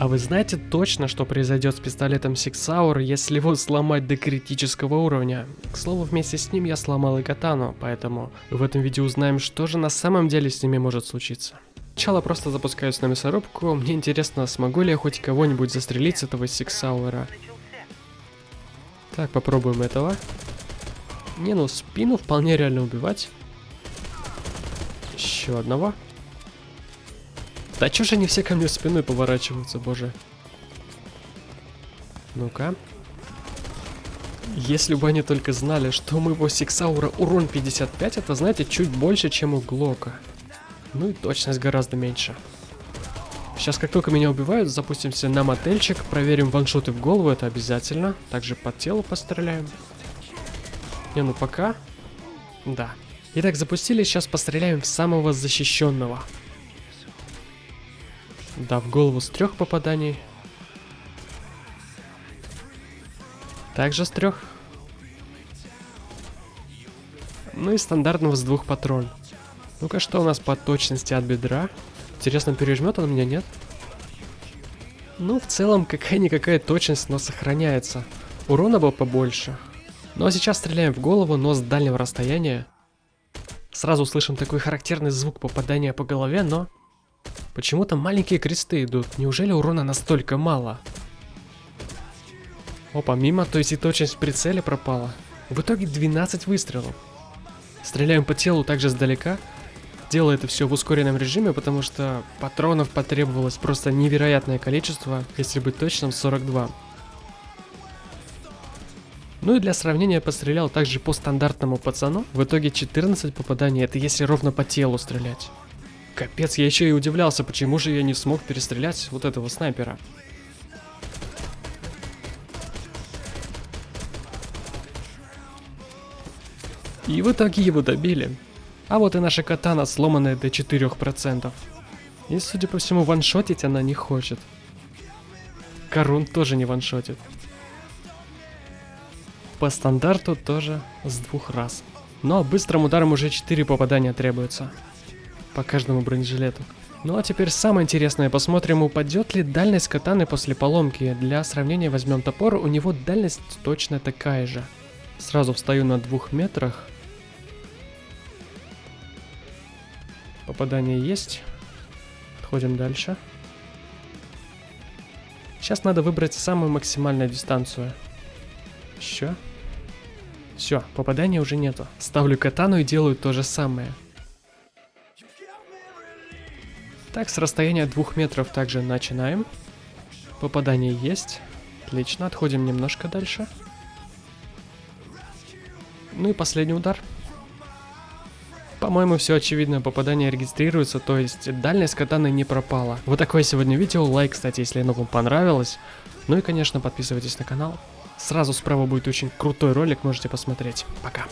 А вы знаете точно, что произойдет с пистолетом Hour, если его сломать до критического уровня? К слову, вместе с ним я сломал и катану, поэтому в этом видео узнаем, что же на самом деле с ними может случиться. Сначала просто запускаюсь на мясорубку, мне интересно, смогу ли я хоть кого-нибудь застрелить с этого Hour. Так, попробуем этого. Не, ну спину вполне реально убивать. Еще одного. Да чё же они все ко мне спиной поворачиваются, боже. Ну-ка. Если бы они только знали, что у моего Сиксаура урон 55, это, знаете, чуть больше, чем у Глока. Ну и точность гораздо меньше. Сейчас, как только меня убивают, запустимся на мотельчик, проверим ваншоты в голову, это обязательно. Также по телу постреляем. Не, ну пока. Да. Итак, запустили, сейчас постреляем в самого защищенного. Да, в голову с трех попаданий. Также с трех. Ну и стандартного с двух патрон. Ну-ка, что у нас по точности от бедра? Интересно, пережмет он меня, нет? Ну, в целом, какая-никакая точность, но сохраняется. Урона было побольше. Ну а сейчас стреляем в голову, но с дальнего расстояния. Сразу слышим такой характерный звук попадания по голове, но Почему-то маленькие кресты идут. Неужели урона настолько мало? Опа, мимо, то есть и точность в пропала. В итоге 12 выстрелов. Стреляем по телу также сдалека. Делаю это все в ускоренном режиме, потому что патронов потребовалось просто невероятное количество, если быть точным, 42. Ну и для сравнения пострелял также по стандартному пацану. В итоге 14 попаданий, это если ровно по телу стрелять. Капец, я еще и удивлялся, почему же я не смог перестрелять вот этого снайпера. И в итоге его добили. А вот и наша катана, сломанная до 4%. И, судя по всему, ваншотить она не хочет. Корун тоже не ваншотит. По стандарту тоже с двух раз. Но быстрым ударом уже 4 попадания требуется по каждому бронежилету. Ну а теперь самое интересное, посмотрим, упадет ли дальность катаны после поломки. Для сравнения возьмем топор, у него дальность точно такая же. Сразу встаю на двух метрах. Попадание есть. Подходим дальше. Сейчас надо выбрать самую максимальную дистанцию. Еще. Все, попадания уже нету. Ставлю катану и делаю то же самое. Так, с расстояния двух метров также начинаем. Попадание есть. Отлично, отходим немножко дальше. Ну и последний удар. По-моему, все очевидно, попадание регистрируется, то есть дальность катаны не пропала. Вот такое сегодня видео, лайк, кстати, если оно вам понравилось. Ну и, конечно, подписывайтесь на канал. Сразу справа будет очень крутой ролик, можете посмотреть. Пока.